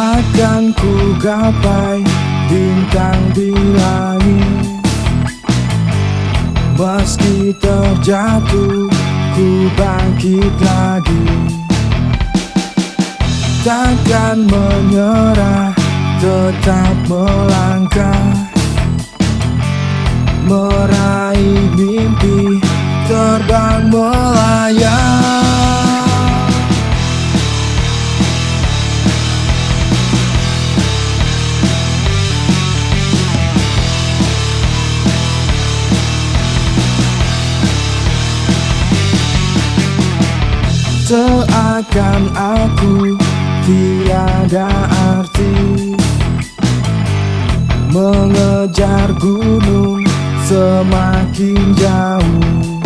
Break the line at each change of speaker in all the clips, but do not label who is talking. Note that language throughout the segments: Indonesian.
Akan ku gapai bintang di langit. Meski terjatuh ku bangkit lagi. Takkan menyerah tetap melangkah. Meraih mimpi terbang melayang Seakan aku tiada arti. Mengejar gunung semakin jauh.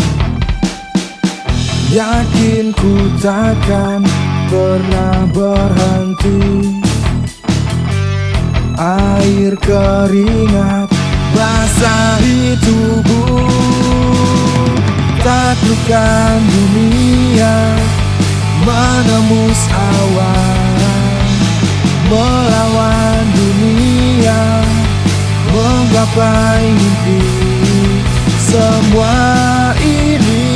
Yakin ku takkan pernah berhenti. Air keringat basahi tubuh. Taklukkan dunia menembus awan Melawan dunia? Menggapai mimpi Semua ini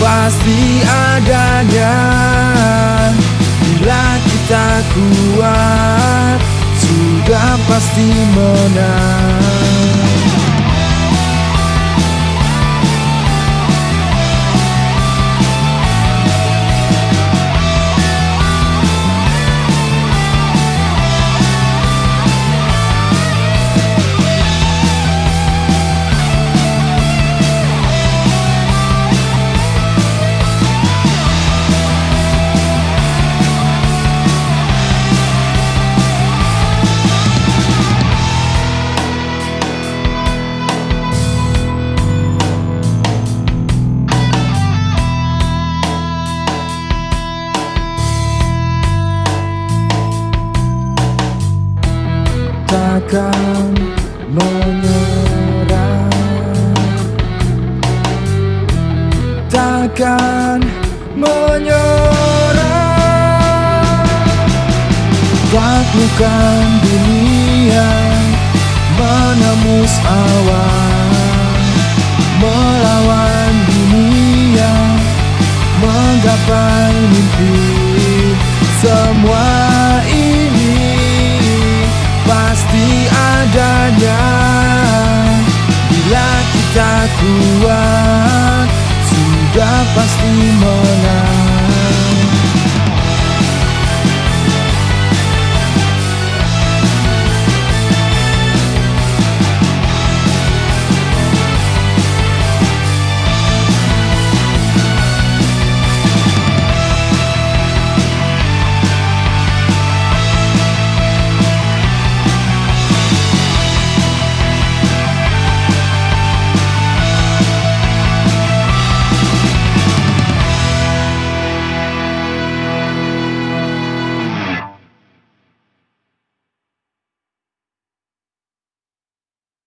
Pasti adanya. Bila kita kuat Sudah pasti menang takkan menyerah. Takkan menyerah. Taklukkan dunia Menembus awan Melawan dunia Menggapai mimpi. Semua adanya. Bila kita kuat Sudah pasti menang